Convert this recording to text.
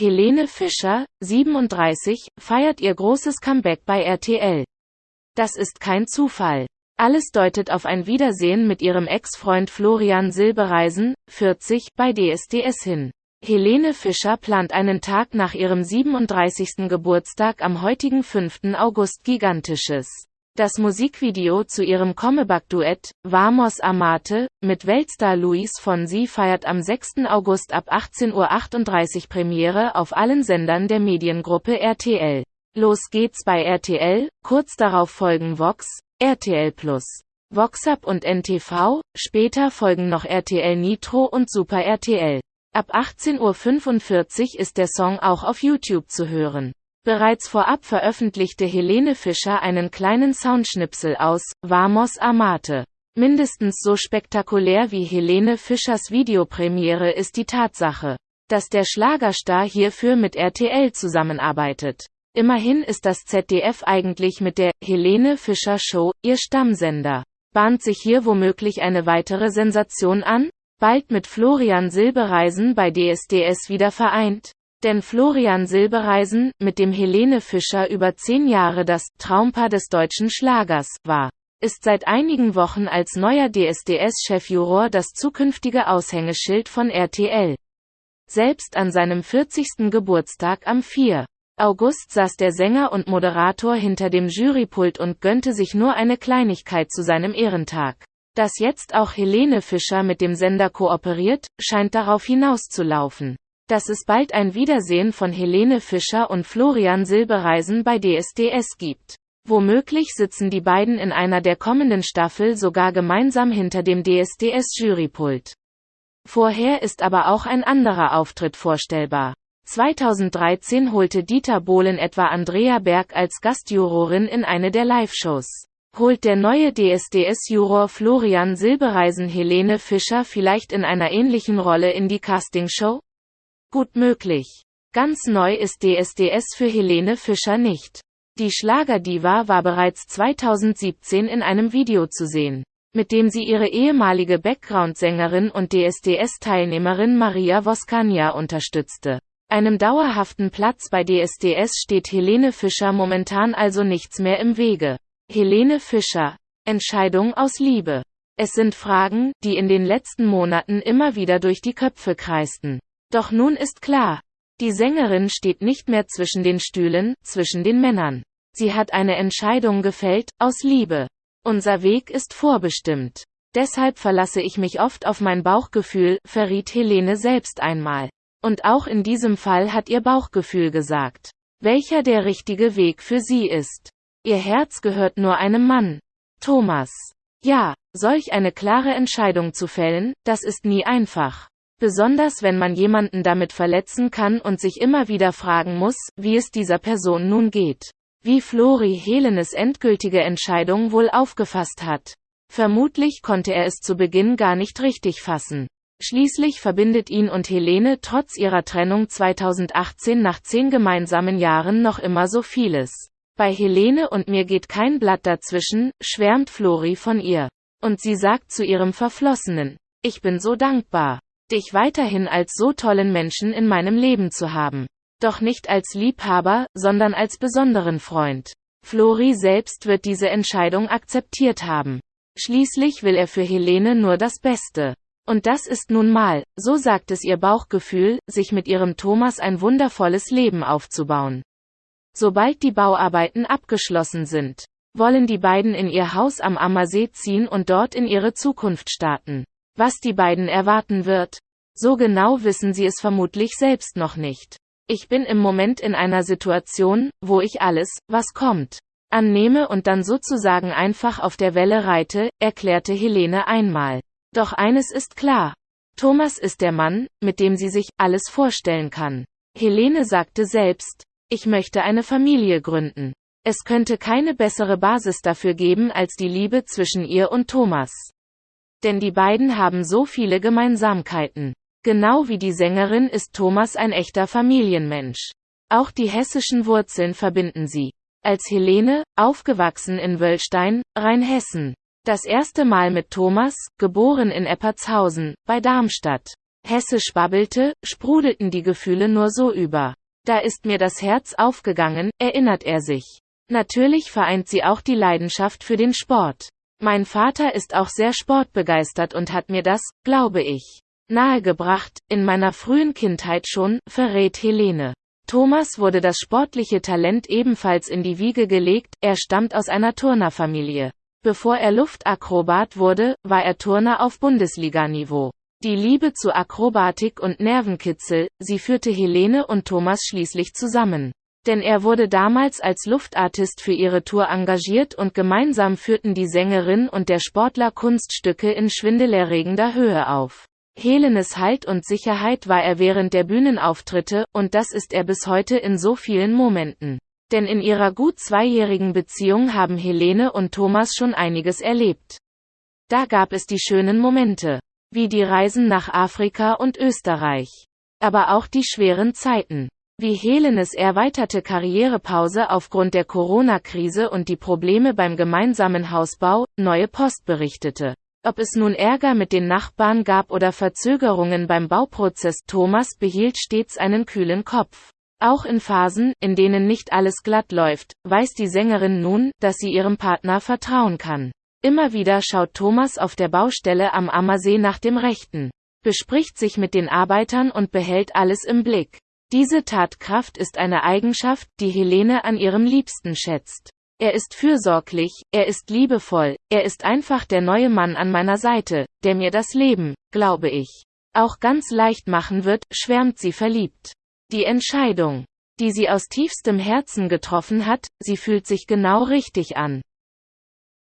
Helene Fischer, 37, feiert ihr großes Comeback bei RTL. Das ist kein Zufall. Alles deutet auf ein Wiedersehen mit ihrem Ex-Freund Florian Silbereisen, 40, bei DSDS hin. Helene Fischer plant einen Tag nach ihrem 37. Geburtstag am heutigen 5. August gigantisches. Das Musikvideo zu ihrem Comeback-Duett, Vamos Amate, mit Weltstar Luis Fonsi feiert am 6. August ab 18.38 Uhr Premiere auf allen Sendern der Mediengruppe RTL. Los geht's bei RTL, kurz darauf folgen Vox, RTL Plus, VoxUp und NTV, später folgen noch RTL Nitro und Super RTL. Ab 18.45 Uhr ist der Song auch auf YouTube zu hören. Bereits vorab veröffentlichte Helene Fischer einen kleinen Soundschnipsel aus Vamos Amate. Mindestens so spektakulär wie Helene Fischers Videopremiere ist die Tatsache, dass der Schlagerstar hierfür mit RTL zusammenarbeitet. Immerhin ist das ZDF eigentlich mit der Helene Fischer Show ihr Stammsender. Bahnt sich hier womöglich eine weitere Sensation an? Bald mit Florian Silbereisen bei DSDS wieder vereint? Denn Florian Silbereisen, mit dem Helene Fischer über zehn Jahre das Traumpaar des deutschen Schlagers war, ist seit einigen Wochen als neuer DSDS-Chefjuror das zukünftige Aushängeschild von RTL. Selbst an seinem 40. Geburtstag am 4. August saß der Sänger und Moderator hinter dem Jurypult und gönnte sich nur eine Kleinigkeit zu seinem Ehrentag. Dass jetzt auch Helene Fischer mit dem Sender kooperiert, scheint darauf hinauszulaufen dass es bald ein Wiedersehen von Helene Fischer und Florian Silbereisen bei DSDS gibt. Womöglich sitzen die beiden in einer der kommenden Staffel sogar gemeinsam hinter dem DSDS-Jurypult. Vorher ist aber auch ein anderer Auftritt vorstellbar. 2013 holte Dieter Bohlen etwa Andrea Berg als Gastjurorin in eine der Live-Shows. Holt der neue DSDS-Juror Florian Silbereisen Helene Fischer vielleicht in einer ähnlichen Rolle in die Castingshow? Gut möglich. Ganz neu ist DSDS für Helene Fischer nicht. Die Schlagerdiva war bereits 2017 in einem Video zu sehen, mit dem sie ihre ehemalige Background-Sängerin und DSDS-Teilnehmerin Maria Voskania unterstützte. Einem dauerhaften Platz bei DSDS steht Helene Fischer momentan also nichts mehr im Wege. Helene Fischer. Entscheidung aus Liebe. Es sind Fragen, die in den letzten Monaten immer wieder durch die Köpfe kreisten. Doch nun ist klar, die Sängerin steht nicht mehr zwischen den Stühlen, zwischen den Männern. Sie hat eine Entscheidung gefällt, aus Liebe. Unser Weg ist vorbestimmt. Deshalb verlasse ich mich oft auf mein Bauchgefühl, verriet Helene selbst einmal. Und auch in diesem Fall hat ihr Bauchgefühl gesagt, welcher der richtige Weg für sie ist. Ihr Herz gehört nur einem Mann. Thomas. Ja, solch eine klare Entscheidung zu fällen, das ist nie einfach. Besonders wenn man jemanden damit verletzen kann und sich immer wieder fragen muss, wie es dieser Person nun geht. Wie Flori Helenes endgültige Entscheidung wohl aufgefasst hat. Vermutlich konnte er es zu Beginn gar nicht richtig fassen. Schließlich verbindet ihn und Helene trotz ihrer Trennung 2018 nach zehn gemeinsamen Jahren noch immer so vieles. Bei Helene und mir geht kein Blatt dazwischen, schwärmt Flori von ihr. Und sie sagt zu ihrem Verflossenen, ich bin so dankbar dich weiterhin als so tollen Menschen in meinem Leben zu haben. Doch nicht als Liebhaber, sondern als besonderen Freund. Flori selbst wird diese Entscheidung akzeptiert haben. Schließlich will er für Helene nur das Beste. Und das ist nun mal, so sagt es ihr Bauchgefühl, sich mit ihrem Thomas ein wundervolles Leben aufzubauen. Sobald die Bauarbeiten abgeschlossen sind, wollen die beiden in ihr Haus am Ammersee ziehen und dort in ihre Zukunft starten. Was die beiden erwarten wird? So genau wissen sie es vermutlich selbst noch nicht. Ich bin im Moment in einer Situation, wo ich alles, was kommt, annehme und dann sozusagen einfach auf der Welle reite, erklärte Helene einmal. Doch eines ist klar. Thomas ist der Mann, mit dem sie sich alles vorstellen kann. Helene sagte selbst, ich möchte eine Familie gründen. Es könnte keine bessere Basis dafür geben als die Liebe zwischen ihr und Thomas. Denn die beiden haben so viele Gemeinsamkeiten. Genau wie die Sängerin ist Thomas ein echter Familienmensch. Auch die hessischen Wurzeln verbinden sie. Als Helene, aufgewachsen in Wöllstein, Rheinhessen. Das erste Mal mit Thomas, geboren in Eppertshausen, bei Darmstadt. Hessisch babbelte, sprudelten die Gefühle nur so über. Da ist mir das Herz aufgegangen, erinnert er sich. Natürlich vereint sie auch die Leidenschaft für den Sport. Mein Vater ist auch sehr sportbegeistert und hat mir das, glaube ich, nahegebracht, in meiner frühen Kindheit schon, verrät Helene. Thomas wurde das sportliche Talent ebenfalls in die Wiege gelegt, er stammt aus einer Turnerfamilie. Bevor er Luftakrobat wurde, war er Turner auf Bundesliganiveau. Die Liebe zu Akrobatik und Nervenkitzel, sie führte Helene und Thomas schließlich zusammen. Denn er wurde damals als Luftartist für ihre Tour engagiert und gemeinsam führten die Sängerin und der Sportler Kunststücke in schwindelerregender Höhe auf. Helenes Halt und Sicherheit war er während der Bühnenauftritte, und das ist er bis heute in so vielen Momenten. Denn in ihrer gut zweijährigen Beziehung haben Helene und Thomas schon einiges erlebt. Da gab es die schönen Momente, wie die Reisen nach Afrika und Österreich. Aber auch die schweren Zeiten. Wie Helenes erweiterte Karrierepause aufgrund der Corona-Krise und die Probleme beim gemeinsamen Hausbau, Neue Post berichtete. Ob es nun Ärger mit den Nachbarn gab oder Verzögerungen beim Bauprozess, Thomas behielt stets einen kühlen Kopf. Auch in Phasen, in denen nicht alles glatt läuft, weiß die Sängerin nun, dass sie ihrem Partner vertrauen kann. Immer wieder schaut Thomas auf der Baustelle am Ammersee nach dem Rechten, bespricht sich mit den Arbeitern und behält alles im Blick. Diese Tatkraft ist eine Eigenschaft, die Helene an ihrem Liebsten schätzt. Er ist fürsorglich, er ist liebevoll, er ist einfach der neue Mann an meiner Seite, der mir das Leben, glaube ich, auch ganz leicht machen wird, schwärmt sie verliebt. Die Entscheidung, die sie aus tiefstem Herzen getroffen hat, sie fühlt sich genau richtig an.